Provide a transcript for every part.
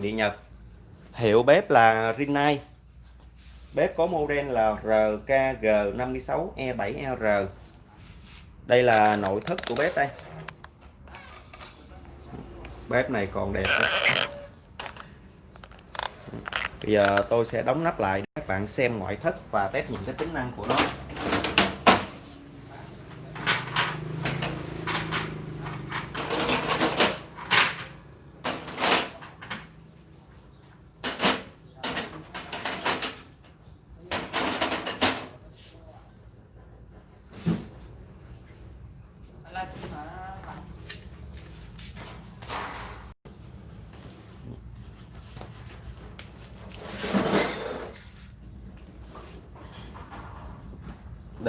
điện Nhật. Hiệu bếp là Rinnai. Bếp có model là RKG56E7R e đây là nội thất của bếp đây. Bếp này còn đẹp đó. bây giờ tôi sẽ đóng nắp lại để các bạn xem ngoại thất và test những cái tính năng của nó.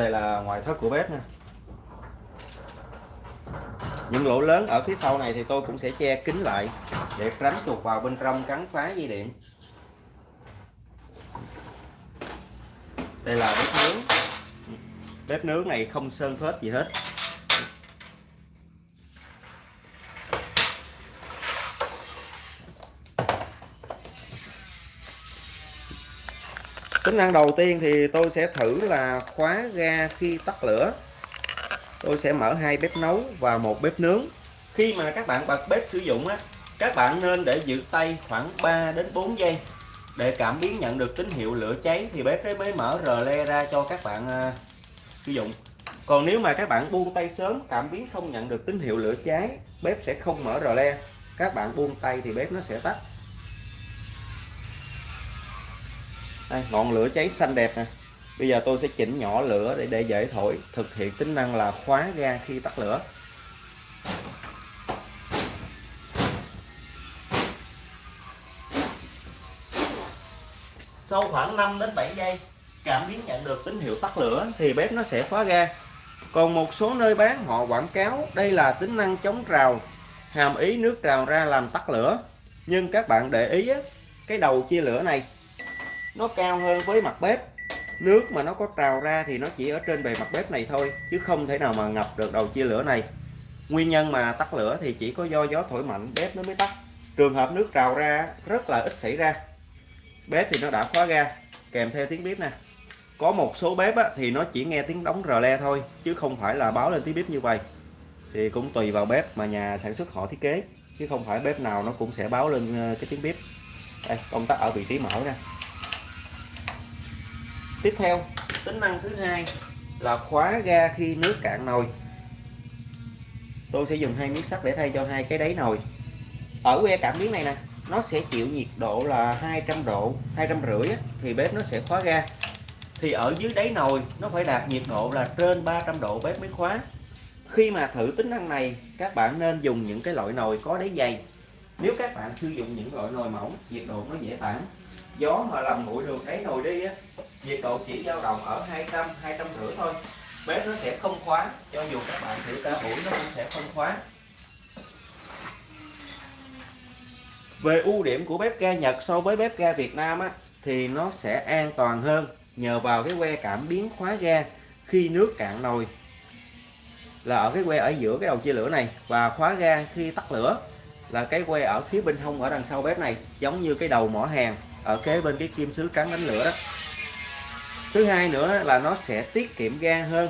Đây là ngoại thất của bếp nha. Những lỗ lớn ở phía sau này thì tôi cũng sẽ che kín lại để tránh chuột vào bên trong cắn phá dây điện. Đây là bếp nướng. Bếp nướng này không sơn phết gì hết. Tính năng đầu tiên thì tôi sẽ thử là khóa ga khi tắt lửa. Tôi sẽ mở hai bếp nấu và một bếp nướng. Khi mà các bạn bật bếp sử dụng á, các bạn nên để giữ tay khoảng 3 đến 4 giây. Để cảm biến nhận được tín hiệu lửa cháy thì bếp mới mở rờ le ra cho các bạn à, sử dụng. Còn nếu mà các bạn buông tay sớm, cảm biến không nhận được tín hiệu lửa cháy, bếp sẽ không mở rờ le. Các bạn buông tay thì bếp nó sẽ tắt. Đây, ngọn lửa cháy xanh đẹp nè. Bây giờ tôi sẽ chỉnh nhỏ lửa để để dễ thổi thực hiện tính năng là khóa ga khi tắt lửa. Sau khoảng 5 đến 7 giây cảm biến nhận được tín hiệu tắt lửa thì bếp nó sẽ khóa ga. Còn một số nơi bán họ quảng cáo đây là tính năng chống rào, hàm ý nước trào ra làm tắt lửa. Nhưng các bạn để ý cái đầu chia lửa này nó cao hơn với mặt bếp. Nước mà nó có trào ra thì nó chỉ ở trên bề mặt bếp này thôi chứ không thể nào mà ngập được đầu chia lửa này. Nguyên nhân mà tắt lửa thì chỉ có do gió thổi mạnh bếp nó mới tắt. Trường hợp nước trào ra rất là ít xảy ra. Bếp thì nó đã khóa ga. Kèm theo tiếng bếp nè. Có một số bếp á, thì nó chỉ nghe tiếng đóng rờ le thôi chứ không phải là báo lên tiếng bếp như vậy. Thì cũng tùy vào bếp mà nhà sản xuất họ thiết kế chứ không phải bếp nào nó cũng sẽ báo lên ờ, cái tiếng bếp. Đây công tắc ở vị trí mở ra tiếp theo, tính năng thứ hai là khóa ga khi nước cạn nồi. Tôi sẽ dùng hai miếng sắt để thay cho hai cái đáy nồi. Ở que cảm biến này nè, nó sẽ chịu nhiệt độ là 200 độ, hai trăm rưỡi thì bếp nó sẽ khóa ga. Thì ở dưới đáy nồi, nó phải đạt nhiệt độ là trên 300 độ bếp mới khóa. Khi mà thử tính năng này, các bạn nên dùng những cái loại nồi có đáy dày. Nếu các bạn sử dụng những loại nồi mỏng, nhiệt độ nó dễ tản. Gió mà làm nguội được đáy nồi đi á nhiệt độ chỉ dao động ở 200 250 thôi. Bếp nó sẽ không khóa, cho dù các bạn thử cả buổi nó cũng sẽ không khóa. Về ưu điểm của bếp ga Nhật so với bếp ga Việt Nam á, thì nó sẽ an toàn hơn nhờ vào cái que cảm biến khóa ga khi nước cạn nồi. Là ở cái que ở giữa cái đầu chia lửa này và khóa ga khi tắt lửa là cái que ở phía bên hông ở đằng sau bếp này, giống như cái đầu mỏ hàng ở kế bên cái kim sứ cắn đánh lửa đó thứ hai nữa là nó sẽ tiết kiệm ga hơn.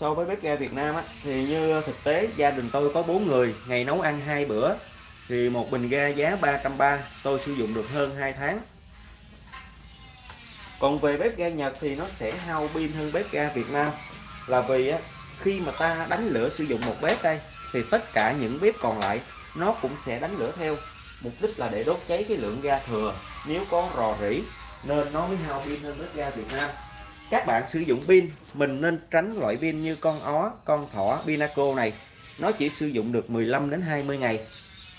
So với bếp ga Việt Nam á, thì như thực tế gia đình tôi có bốn người ngày nấu ăn hai bữa thì một bình ga giá 330 tôi sử dụng được hơn 2 tháng. Còn về bếp ga Nhật thì nó sẽ hao pin hơn bếp ga Việt Nam. Là vì á, khi mà ta đánh lửa sử dụng một bếp đây thì tất cả những bếp còn lại nó cũng sẽ đánh lửa theo. Mục đích là để đốt cháy cái lượng ga thừa. Nếu có rò rỉ nên nó mới hao pin hơn bếp ga Việt Nam. Các bạn sử dụng pin mình nên tránh loại pin như con ó con thỏ Pinaco này. Nó chỉ sử dụng được 15 đến 20 ngày.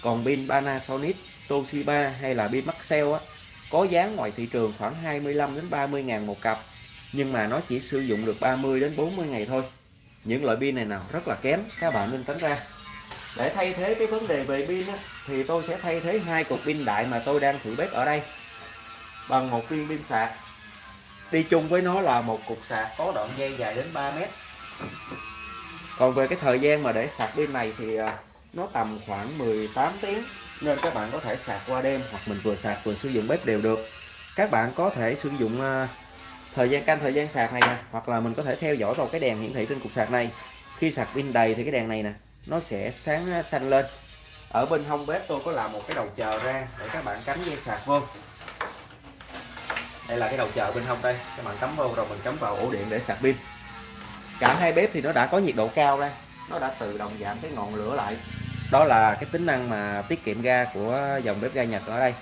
Còn pin Panasonic Toshiba hay là pin Maxell á có giá ngoài thị trường khoảng 25 đến 30 ngàn một cặp. Nhưng mà nó chỉ sử dụng được 30 đến 40 ngày thôi. Những loại pin này nào rất là kém các bạn nên tránh ra. Để thay thế cái vấn đề về pin á, thì tôi sẽ thay thế hai cục pin đại mà tôi đang thử bếp ở đây bằng một viên pin sạc. Đi chung với nó là một cục sạc có đoạn dây dài đến 3 mét. Còn về cái thời gian mà để sạc pin này thì à, nó tầm khoảng 18 tiếng, nên các bạn có thể sạc qua đêm hoặc mình vừa sạc vừa sử dụng bếp đều được. Các bạn có thể sử dụng à, thời gian, canh thời gian sạc này nè, hoặc là mình có thể theo dõi vào cái đèn hiển thị trên cục sạc này. Khi sạc pin đầy thì cái đèn này nè, nó sẽ sáng à, xanh lên. Ở bên hông bếp tôi có làm một cái đầu chờ ra để các bạn cắm dây sạc vô đây là cái đầu chờ bên hông đây. Các bạn cắm vô rồi mình cắm vào ổ điện để sạc pin. Cả hai bếp thì nó đã có nhiệt độ cao đây nó đã tự động giảm cái ngọn lửa lại. Đó là cái tính năng mà tiết kiệm ga của dòng bếp ga Nhật ở đây,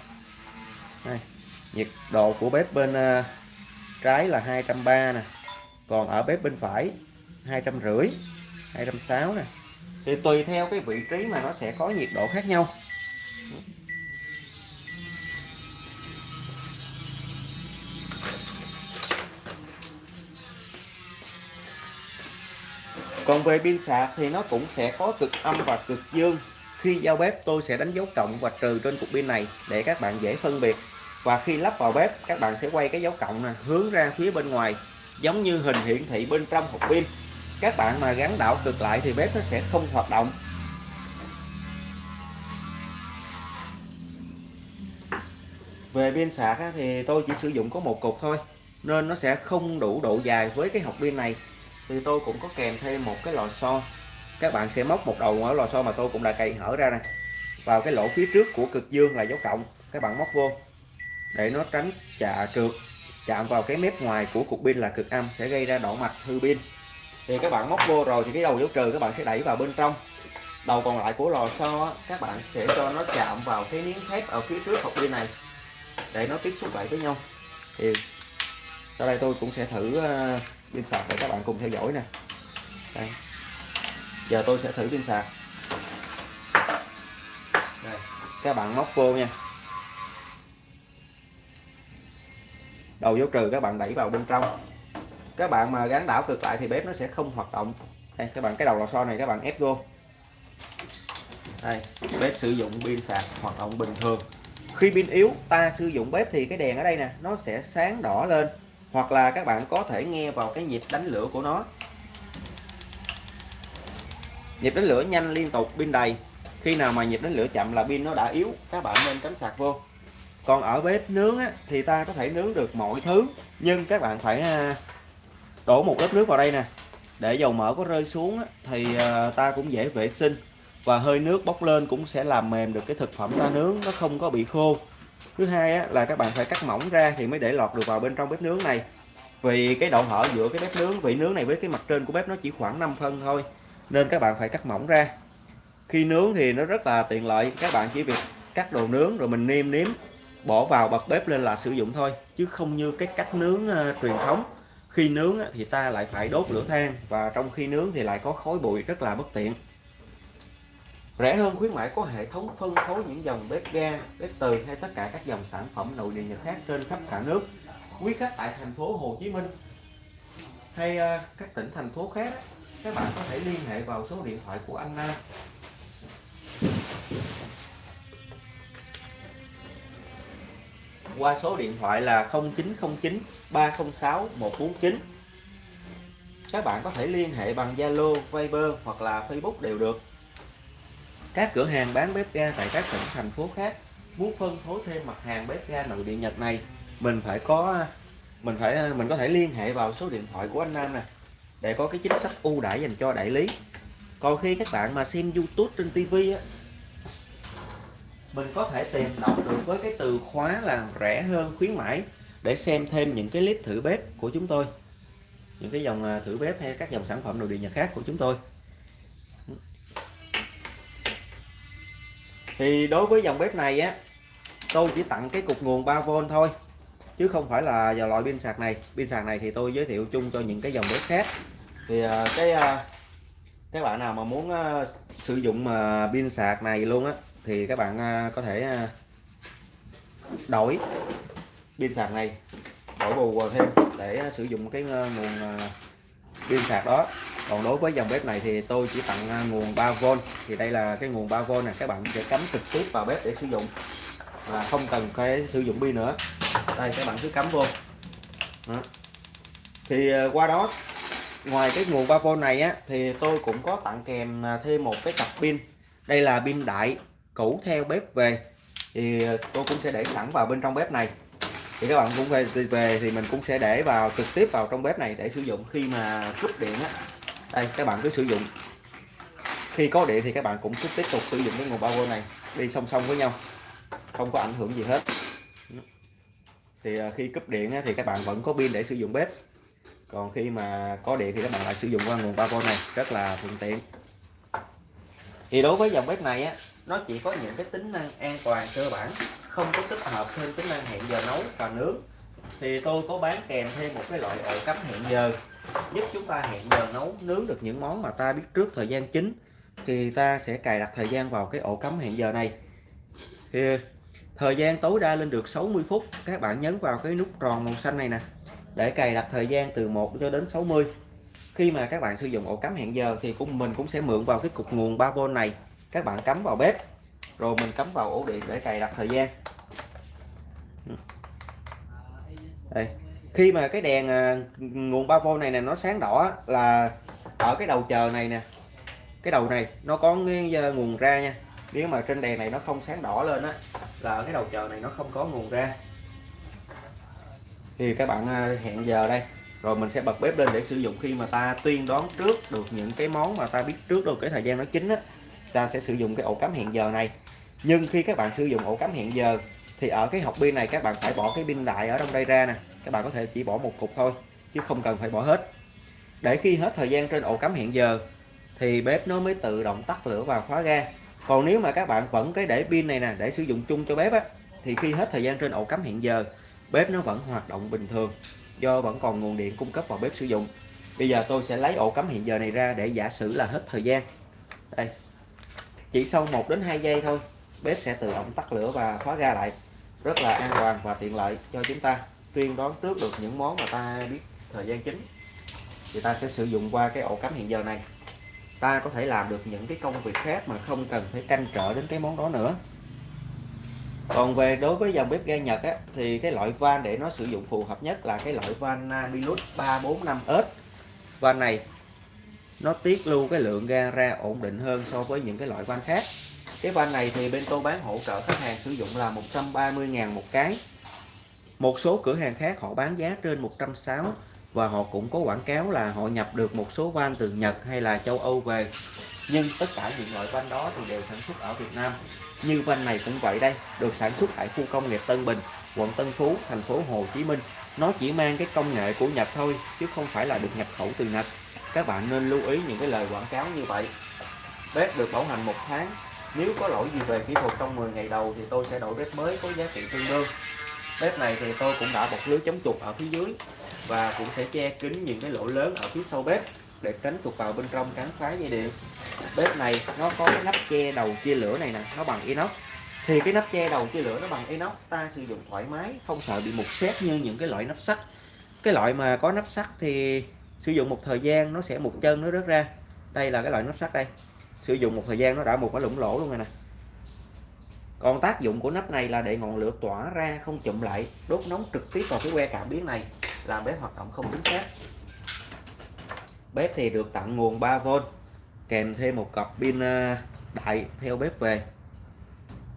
đây. nhiệt độ của bếp bên ờ, trái là 230 nè. Còn ở bếp bên phải 250 260 nè. Thì tùy theo cái vị trí mà nó sẽ có nhiệt độ khác nhau. Còn về pin sạc thì nó cũng sẽ có cực âm và cực dương. Khi giao bếp, tôi sẽ đánh dấu cộng và trừ trên cục pin này để các bạn dễ phân biệt. Và khi lắp vào bếp, các bạn sẽ quay cái dấu cộng này hướng ra phía bên ngoài, giống như hình hiển thị bên trong hộp pin. Các bạn mà gắn đảo cực lại thì bếp nó sẽ không hoạt động. Về pin sạc thì tôi chỉ sử dụng có một cục thôi, nên nó sẽ không đủ độ dài với cái hộp pin này thì tôi cũng có kèm thêm một cái lò xo. Các bạn sẽ móc một đầu ở lò xo mà tôi cũng đã cày hở ra nè. Vào cái lỗ phía trước của cực dương là dấu cộng. Các bạn móc vô. Để nó tránh chạ trượt chạm vào cái mép ngoài của cục pin là cực âm, sẽ gây ra độ mạch hư pin. Thì các bạn móc vô rồi thì cái đầu dấu trừ các bạn sẽ đẩy vào bên trong. Đầu còn lại của lò xo các bạn sẽ cho nó chạm vào cái miếng thép ở phía trước hộp pin này. Để nó tiếp xúc lại với nhau. Thì sau đây tôi cũng sẽ thử ờ, pin sạc để các bạn cùng theo dõi nè. Đây. giờ tôi sẽ thử pin sạc. Đây. các bạn móc vô nha. Đầu dấu trừ các bạn đẩy vào bên trong. Các bạn mà gắn đảo cực lại thì bếp nó sẽ không hoạt động. Đây, các bạn, cái đầu lò xo này các bạn ép vô. Đây, bếp sử dụng pin sạc hoạt động bình thường. Khi pin yếu, ta sử dụng bếp thì cái đèn ở đây nè, nó sẽ sáng đỏ lên hoặc là các bạn có thể nghe vào cái nhịp đánh lửa của nó. Nhịp đánh lửa nhanh liên tục pin đầy. Khi nào mà nhịp đánh lửa chậm là pin nó đã yếu các bạn nên cắm sạc vô. Còn ở bếp nướng á, thì ta có thể nướng được mọi thứ nhưng các bạn phải à, đổ một lớp nước vào đây nè. Để dầu mỡ có rơi xuống á, thì à, ta cũng dễ vệ sinh. Và hơi nước bốc lên cũng sẽ làm mềm được cái thực phẩm ta nướng nó không có bị khô thứ hai á, là các bạn phải cắt mỏng ra thì mới để lọt được vào bên trong bếp nướng này. Vì cái độ hở giữa cái bếp nướng vị nướng này với cái mặt trên của bếp nó chỉ khoảng 5 phân thôi nên các bạn phải cắt mỏng ra. Khi nướng thì nó rất là tiện lợi các bạn chỉ việc cắt đồ nướng rồi mình nêm nếm bỏ vào bật bếp lên là sử dụng thôi chứ không như cái cách nướng uh, truyền thống. Khi nướng thì ta lại phải đốt lửa than và trong khi nướng thì lại có khói bụi rất là bất tiện rẻ hơn khuyến mãi có hệ thống phân phối những dòng bếp ga bếp từ hay tất cả các dòng sản phẩm nội địa nhật khác trên khắp cả nước. Quý khách tại thành phố Hồ Chí Minh hay à, các tỉnh thành phố khác các bạn có thể liên hệ vào số điện thoại của anh Nam. Qua số điện thoại là 0909 306 149 các bạn có thể liên hệ bằng Zalo, Viber hoặc là Facebook đều được các cửa hàng bán bếp ga tại các tỉnh, thành phố khác muốn phân phối thêm mặt hàng bếp ga nội địa Nhật này, mình phải có, mình phải, mình có thể liên hệ vào số điện thoại của anh Nam nè, để có cái chính sách ưu đãi dành cho đại lý. Còn khi các bạn mà xem YouTube trên TV á, mình có thể tìm đọc được với cái từ khóa là rẻ hơn, khuyến mãi, để xem thêm những cái clip thử bếp của chúng tôi, những cái dòng à, thử bếp hay các dòng sản phẩm nội địa nhật khác của chúng tôi. Thì đối với dòng bếp này á, tôi chỉ tặng cái cục nguồn 3V thôi, chứ không phải là vào loại pin sạc này. Pin sạc này thì tôi giới thiệu chung cho những cái dòng bếp khác. Thì à, cái à, các bạn nào mà muốn à, sử dụng mà pin sạc này luôn á, thì các bạn có thể đổi pin sạc này, đổi bù vào thêm để sử dụng cái nguồn pin sạc đó còn đối với dòng bếp này thì tôi chỉ tặng à, nguồn 3V thì đây là cái nguồn 3V này các bạn sẽ cắm trực tiếp vào bếp để sử dụng. Và không cần phải sử dụng pin nữa. Đây, các bạn cứ cắm vô. Đó. thì à, qua đó, ngoài cái nguồn 3V này á, thì tôi cũng có tặng kèm à, thêm một cái cặp pin. Đây là pin đại cũ theo bếp về. Thì tôi cũng sẽ để sẵn vào bên trong bếp này. Thì các bạn cũng về về thì mình cũng sẽ để vào, trực tiếp vào trong bếp này để sử dụng khi mà cúp điện á đây, các bạn cứ sử dụng. Khi có điện thì các bạn cũng cứ tiếp tục sử dụng cái nguồn 3V này, đi song song với nhau. Không có ảnh hưởng gì hết. Thì à, khi cúp điện thì các bạn vẫn có pin để sử dụng bếp. Còn khi mà có điện thì các bạn lại sử dụng qua nguồn 3V này, rất là thuận tiện. Thì đối với dòng bếp này á, nó chỉ có những cái tính năng an toàn cơ bản, không có tích hợp thêm tính năng hẹn giờ nấu và nướng. Thì tôi có bán kèm thêm một cái loại ổ cắm hẹn giờ giúp chúng ta hẹn giờ nấu, nướng được những món mà ta biết trước thời gian chính thì ta sẽ cài đặt thời gian vào cái ổ cắm hẹn giờ này. Thì, thời gian tối đa lên được 60 phút, các bạn nhấn vào cái nút tròn màu xanh này nè, để cài đặt thời gian từ 1 cho đến 60 khi mà các bạn sử dụng ổ cắm hẹn giờ thì cũng, mình cũng sẽ mượn vào cái cục nguồn 3V này, các bạn cắm vào bếp, rồi mình cắm vào ổ điện để cài đặt thời gian. Ừ. Đây khi mà cái đèn à, nguồn 3V này nè, nó sáng đỏ là ở cái đầu chờ này nè. Cái đầu này, nó có cái à, nguồn ra nha. Nếu mà trên đèn này nó không sáng đỏ lên á, là ở cái đầu chờ này nó không có nguồn ra. Thì các bạn à, hẹn giờ đây. Rồi mình sẽ bật bếp lên để sử dụng khi mà ta tuyên đoán trước được những cái món mà ta biết trước được cái thời gian nó chín á, ta sẽ sử dụng cái ổ cắm hẹn giờ này. Nhưng khi các bạn sử dụng ổ cắm hẹn giờ, thì ở cái hộp pin này các bạn phải bỏ cái pin đại ở trong đây ra nè các bạn có thể chỉ bỏ một cục thôi, chứ không cần phải bỏ hết. Để khi hết thời gian trên ổ cắm hẹn giờ, thì bếp nó mới tự động tắt lửa và khóa ga. Còn nếu mà các bạn vẫn cái để pin này nè, để sử dụng chung cho bếp á, thì khi hết thời gian trên ổ cắm hẹn giờ, bếp nó vẫn hoạt động bình thường, do vẫn còn nguồn điện cung cấp vào bếp sử dụng. Bây giờ tôi sẽ lấy ổ cắm hiện giờ này ra để giả sử là hết thời gian. Đây. Chỉ sau 1 đến 2 giây thôi, bếp sẽ tự động tắt lửa và khóa ga lại. Rất là an toàn và tiện lợi cho chúng ta tuyên đoán trước được những món mà ta biết thời gian chính thì ta sẽ sử dụng qua cái ổ cắm hiện giờ này. Ta có thể làm được những cái công việc khác mà không cần phải canh trở đến cái món đó nữa. Còn về đối với dòng bếp ga Nhật á, thì cái loại van để nó sử dụng phù hợp nhất là cái loại van Namilus 345S van này nó tiết lưu cái lượng ga ra ổn định hơn so với những cái loại van khác. Cái van này thì bên tôi bán hỗ trợ khách hàng sử dụng là 130.000 một cái một số cửa hàng khác họ bán giá trên 160 và họ cũng có quảng cáo là họ nhập được một số van từ Nhật hay là châu Âu về. Nhưng tất cả những loại van đó thì đều sản xuất ở Việt Nam. Như van này cũng vậy đây, được sản xuất tại khu công nghiệp Tân Bình, quận Tân Phú, thành phố Hồ Chí Minh. Nó chỉ mang cái công nghệ của Nhật thôi, chứ không phải là được nhập khẩu từ Nhật. Các bạn nên lưu ý những cái lời quảng cáo như vậy. Bếp được bảo hành một tháng, nếu có lỗi gì về kỹ thuật trong 10 ngày đầu thì tôi sẽ đổi bếp mới có giá trị tương đương bếp này thì tôi cũng đã bọc lưới chống chuột ở phía dưới và cũng sẽ che kín những cái lỗ lớn ở phía sau bếp để tránh chuột vào bên trong cắn phá dây điện. Bếp này nó có cái nắp che đầu chia lửa này nè, nó bằng inox. Thì cái nắp che đầu chia lửa nó bằng inox, ta sử dụng thoải mái, không sợ bị mục xét như những cái loại nắp sắt. Cái loại mà có nắp sắt thì sử dụng một thời gian nó sẽ một chân nó rớt ra. Đây là cái loại nắp sắt đây. Sử dụng một thời gian nó đã một cái lủng lỗ luôn rồi nè còn tác dụng của nắp này là để ngọn lửa tỏa ra không chụm lại, đốt nóng trực tiếp vào cái que cảm biến này, làm bếp hoạt động không chính xác bếp thì được tặng nguồn 3V kèm thêm một cặp pin ờ, đại theo bếp về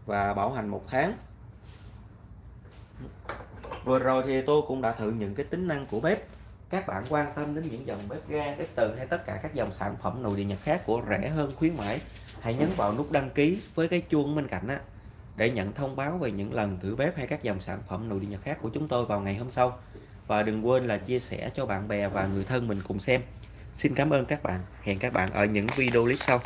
và bảo hành một tháng. Vừa rồi thì tôi cũng đã thử những cái tính năng của bếp. Các bạn quan tâm đến những dòng bếp ga, bếp từ hay tất cả các dòng sản phẩm nồi điện nhật khác của rẻ hơn khuyến mãi, hãy nhấn vào nút đăng ký với cái chuông bên cạnh á để nhận thông báo về những lần thử bếp hay các dòng sản phẩm nội địa nhật khác của chúng tôi vào ngày hôm sau. Và đừng quên là chia sẻ cho bạn bè và người thân mình cùng xem. Xin cảm ơn các bạn. Hẹn các bạn ở những video clip sau.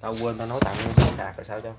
Tao quên tao nói tặng cái sạc rồi sao cho